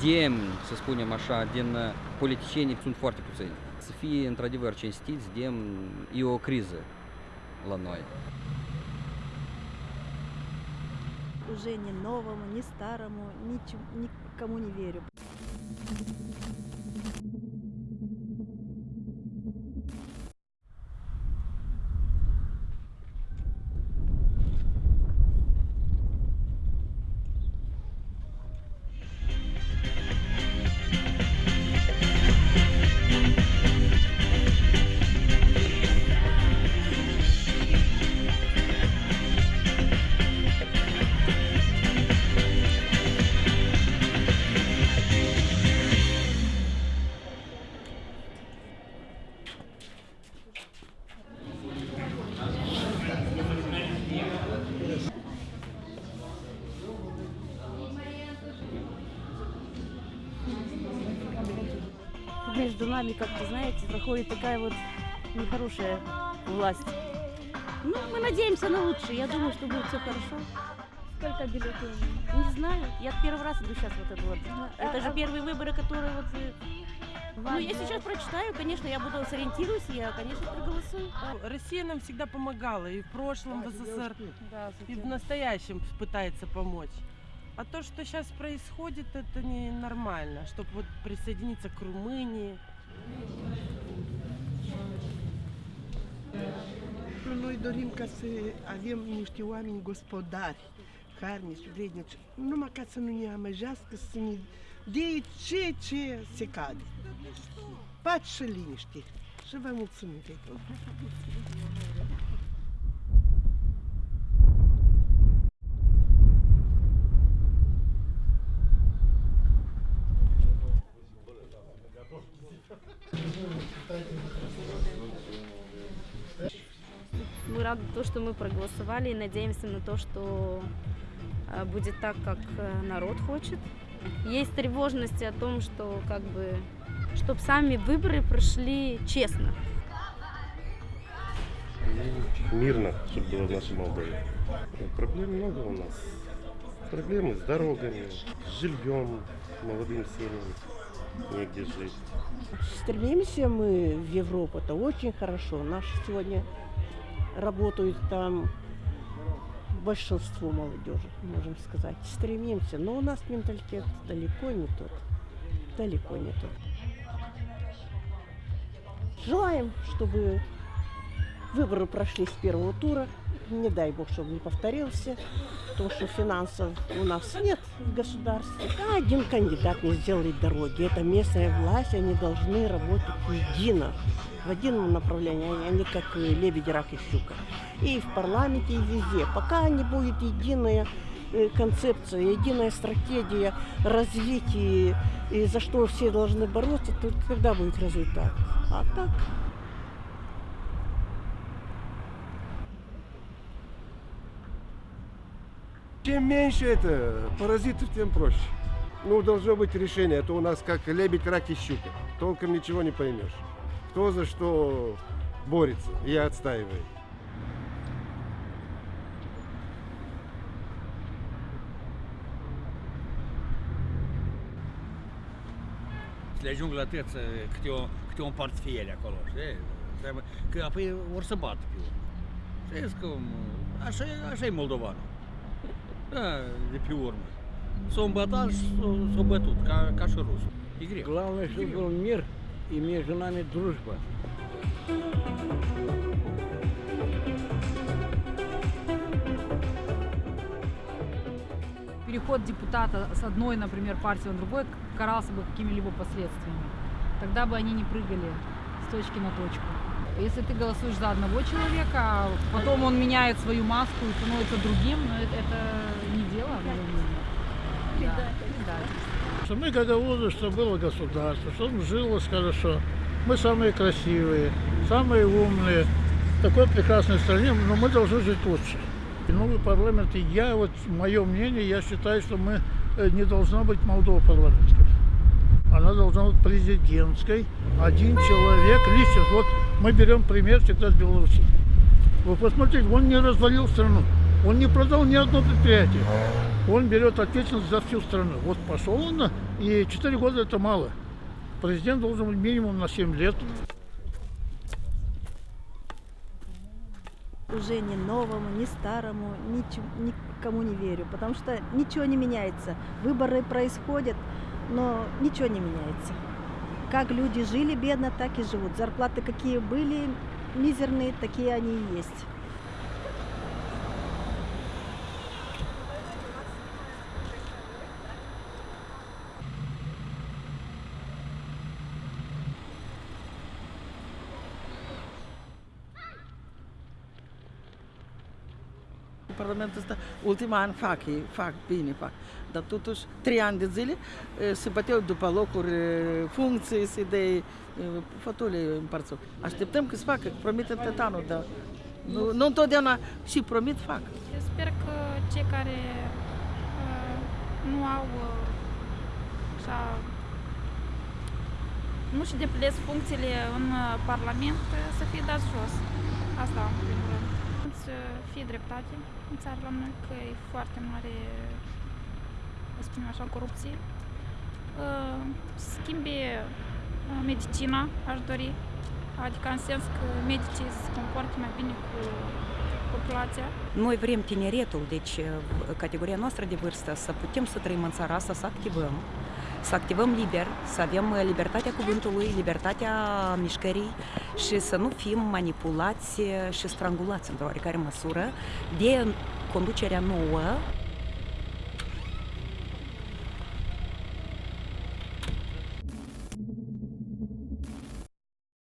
Zdem să spunem așa, din uh, politicieni sunt foarte puțini. Să fie într-adevăr cinstiți, Zdem e o criză la noi. Уже ни новому, ни старому, ничем- никому не верю. Между нами, как-то, знаете, проходит такая вот нехорошая власть. Ну, мы надеемся на лучшее. Я думаю, что будет все хорошо. Сколько бюллетеней? Не знаю. Я первый раз иду сейчас вот это вот. а- Это же а- первые выборы, которые вот... э, Ну, да. сейчас прочитаю, конечно, я буду сориентируюсь, я, конечно, проголосую. Россия нам всегда помогала и в прошлом в СССР, Да, и в настоящем пытается помочь. А то, что сейчас происходит, это ненормально, чтобы вот присоединиться к Румынии. Noi dorim ca să avem niște oameni gospodari, harnici, vrednici, numai ca să nu ne amăjească, să ne dea ce ce se cade. Pace și liniște. Și vă mulțumim de рады то, что мы проголосовали и надеемся на то, что э, будет так, как э, народ хочет. Есть тревожности о том, что как бы, чтобы сами выборы прошли честно. мирно, чтобы было в нашей Молдове. Проблем много у нас. Проблемы с дорогами, с жильем, молодым семьям, негде жить. Стремимся мы в Европу, это очень хорошо. Наши сегодня работают там большинство молодежи, можем сказать. Стремимся, но у нас менталитет далеко не тот. Далеко не тот. Желаем, чтобы выборы прошли с первого тура. Не дай бог, чтобы не повторился. Потому что финансов у нас нет в государстве. А один кандидат не сделает дороги. Это местная власть, они должны работать едино, в едином направлении, а не как э, лебедь, рак и щука. И в парламенте, и везде. Пока не будет единая э, концепция, единая стратегия развития, и за что все должны бороться, то когда будет результат? А так Чем меньше это паразитов, тем проще. Ну, должно быть решение, а то у нас как лебедь, рак и щука. Толком ничего не поймешь. Кто за что борется и отстаивает. ajung la tăță câte, o, câte un portfiel acolo, știi? Că apoi vor să bat pe urmă. Știți cum, așa, așa. Ca, ca și rusul. E greu. Главное, чтобы был мир и между нами дружба. переход депутата с одной, например, партии на другой карался бы какими-либо последствиями. Тогда бы они не прыгали с точки на точку. Если ты голосуешь за одного человека, потом он меняет свою маску и становится другим, ну, это, это не дело. Что мы гагаузы, что было государство, чтобы жилось хорошо. Мы самые красивые, самые умные. В такой прекрасной стране, но мы должны жить лучше. И новый парламент, и я, вот мое мнение, я считаю, что мы э, не должна быть Молдова парламентской. Она должна быть президентской. Один человек, лично. Вот мы берем пример всегда с Беларуси. Вы посмотрите, он не развалил страну. Он не продал ни одно предприятие. он берет ответственность за всю страну. Вот пошел он, и 4 года это мало. Президент должен быть минимум на 7 лет. уже ни новому, ни старому, ничего, никому не верю, потому что ничего не меняется. Выборы происходят, но ничего не меняется. Как люди жили бедно, так и живут. Зарплаты какие были мизерные, такие они и есть. Parlamentul ăsta, ultima an fac, ei fac bine, fac. Dar totuși, trei ani de zile e, se băteau după locuri, e, funcții, se de fotole împărțau. Așteptăm că se facă, că promite tot anul, dar nu, nu întotdeauna și promit, fac. Eu sper că cei care uh, nu au uh, așa, nu și deplinesc funcțiile în uh, Parlament uh, să fie dați jos. Asta, în primul rând. Să fie dreptate în țara la noi, că e foarte mare, să spunem așa, corupție. Uh, Schimbe uh, medicina, aș dori, adică în sens că medicii se comportă mai bine cu populația. Noi vrem tineretul, deci v- categoria noastră de vârstă, să putem să trăim în țara asta, să activăm, să activăm liber, să avem uh, libertatea cuvântului, libertatea mișcării și să nu fim manipulați uh, și strangulați într-o oarecare măsură de conducerea nouă